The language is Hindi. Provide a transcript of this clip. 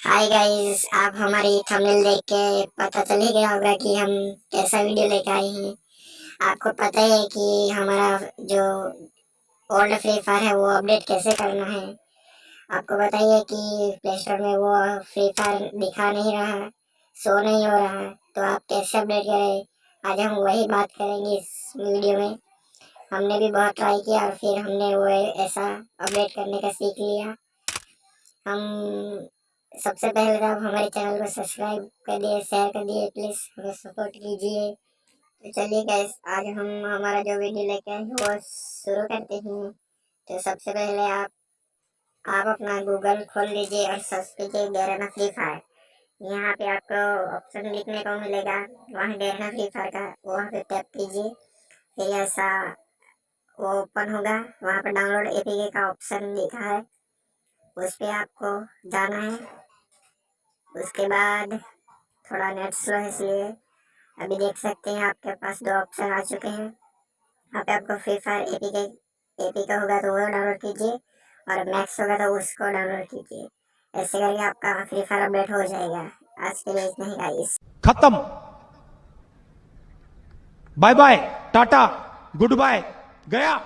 हाय गाइस आप हमारी थंबनेल देख के पता चल ही गया होगा कि हम कैसा वीडियो लेकर आए हैं। आपको पता ही है कि हमारा जो ओल्ड फ्री फायर है, वो अपडेट कैसे करना है। आपको पता ही है कि प्ले स्टोर में वो फ्री फायर दिखा नहीं रहा शो नहीं हो रहा तो आप कैसे अपडेट करें? आज हम वही बात करेंगे इस वीडियो में। हमने भी बहुत ट्राई किया और फिर हमने वो ऐसा अपडेट करने का सीख लिया। हम सबसे पहले तो आप हमारे चैनल को सब्सक्राइब कर दिए शेयर कर दिए प्लीज़ हमें सपोर्ट कीजिए। तो चलिए गैस आज हम, हमारा जो वीडियो लेके आए हैं, वो शुरू करते हैं। तो सबसे पहले आप आप अपना गूगल खोल लीजिए और सर्च कीजिए गैरना फ्री फायर यहाँ पे आपको ऑप्शन लिखने को मिलेगा, वहाँ गैरना फ्री फायर का, वहाँ पे टैप कीजिए। फिर ऐसा वो ओपन होगा, वहाँ पर डाउनलोड एपीके का ऑप्शन लिखा है। उस पर आपको जाना है। उसके बाद थोड़ा नेट स्लो है इसलिए। अभी देख सकते हैं आपके पास दो ऑप्शन आ चुके हैं। यहाँ पे आपको फ्री फायर ए पी के ए पी का होगा तो वो डाउनलोड कीजिए और मैक्स होगा तो उसको डाउनलोड कीजिए। ऐसे करके आपका फ्री फायर अपडेट हो जाएगा। आज के लिए इतना ही गाइस खत्म। Bye bye Tata goodbye गया।